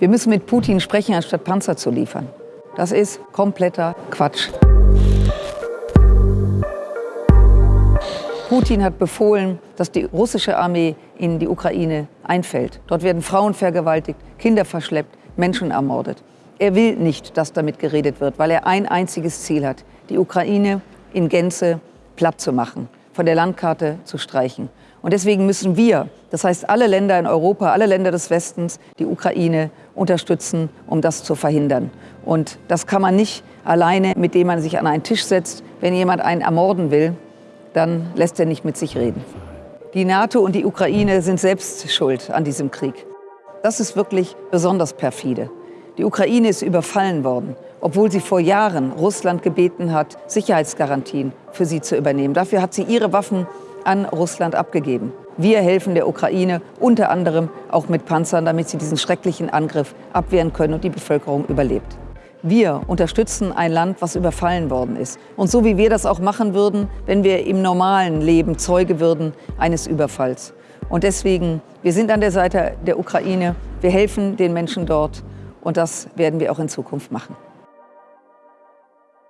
Wir müssen mit Putin sprechen, anstatt Panzer zu liefern. Das ist kompletter Quatsch. Putin hat befohlen, dass die russische Armee in die Ukraine einfällt. Dort werden Frauen vergewaltigt, Kinder verschleppt, Menschen ermordet. Er will nicht, dass damit geredet wird, weil er ein einziges Ziel hat, die Ukraine in Gänze platt zu machen, von der Landkarte zu streichen. Und deswegen müssen wir, das heißt alle Länder in Europa, alle Länder des Westens, die Ukraine unterstützen, um das zu verhindern. Und das kann man nicht alleine, mit dem man sich an einen Tisch setzt. Wenn jemand einen ermorden will, dann lässt er nicht mit sich reden. Die NATO und die Ukraine sind selbst schuld an diesem Krieg. Das ist wirklich besonders perfide. Die Ukraine ist überfallen worden, obwohl sie vor Jahren Russland gebeten hat, Sicherheitsgarantien für sie zu übernehmen. Dafür hat sie ihre Waffen an Russland abgegeben. Wir helfen der Ukraine unter anderem auch mit Panzern, damit sie diesen schrecklichen Angriff abwehren können und die Bevölkerung überlebt. Wir unterstützen ein Land, was überfallen worden ist. Und so wie wir das auch machen würden, wenn wir im normalen Leben Zeuge würden eines Überfalls. Und deswegen, wir sind an der Seite der Ukraine, wir helfen den Menschen dort und das werden wir auch in Zukunft machen.